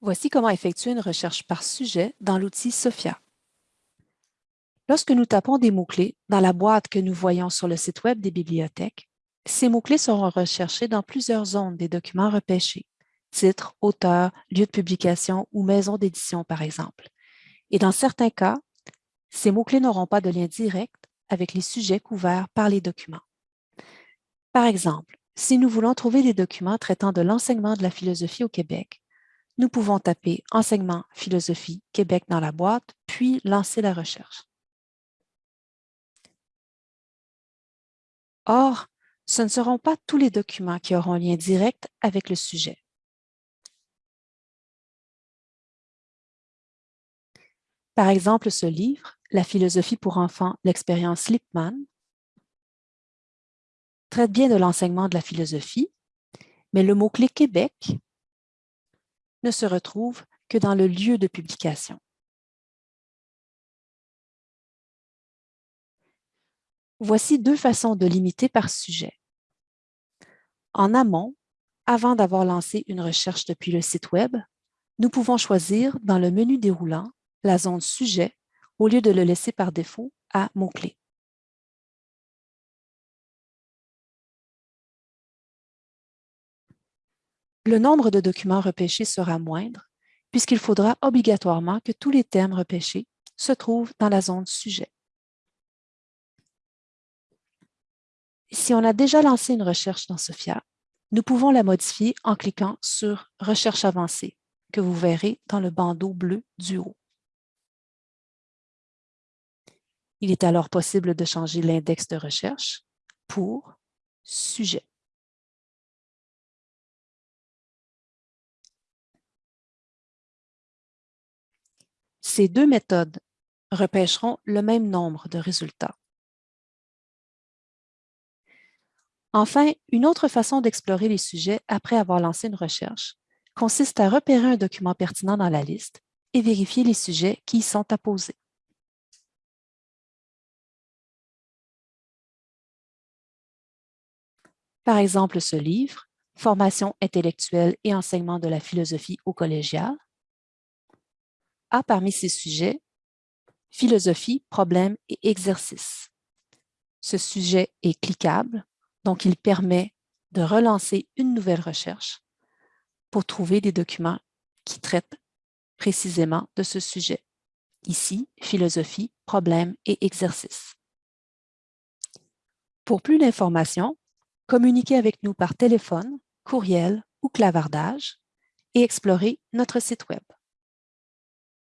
Voici comment effectuer une recherche par sujet dans l'outil SOPHIA. Lorsque nous tapons des mots-clés dans la boîte que nous voyons sur le site Web des bibliothèques, ces mots-clés seront recherchés dans plusieurs zones des documents repêchés, titre, auteur, lieu de publication ou maison d'édition par exemple. Et dans certains cas, ces mots-clés n'auront pas de lien direct avec les sujets couverts par les documents. Par exemple, si nous voulons trouver des documents traitant de l'enseignement de la philosophie au Québec, nous pouvons taper « Enseignement philosophie Québec » dans la boîte, puis lancer la recherche. Or, ce ne seront pas tous les documents qui auront un lien direct avec le sujet. Par exemple, ce livre, La philosophie pour enfants, l'expérience Lippmann, traite bien de l'enseignement de la philosophie, mais le mot-clé Québec ne se retrouve que dans le lieu de publication. Voici deux façons de limiter par sujet. En amont, avant d'avoir lancé une recherche depuis le site Web, nous pouvons choisir dans le menu déroulant la zone Sujet au lieu de le laisser par défaut à mots-clés. Le nombre de documents repêchés sera moindre puisqu'il faudra obligatoirement que tous les thèmes repêchés se trouvent dans la zone Sujet. Si on a déjà lancé une recherche dans SOPHIA, nous pouvons la modifier en cliquant sur « Recherche avancée » que vous verrez dans le bandeau bleu du haut. Il est alors possible de changer l'index de recherche pour « Sujet ». Ces deux méthodes repêcheront le même nombre de résultats. Enfin, une autre façon d'explorer les sujets après avoir lancé une recherche consiste à repérer un document pertinent dans la liste et vérifier les sujets qui y sont apposés. Par exemple, ce livre, Formation intellectuelle et enseignement de la philosophie au collégial, a parmi ses sujets philosophie, problème et exercice. Ce sujet est cliquable, donc il permet de relancer une nouvelle recherche pour trouver des documents qui traitent précisément de ce sujet. Ici, philosophie, problème et exercice. Pour plus d'informations, communiquez avec nous par téléphone, courriel ou clavardage et explorez notre site Web.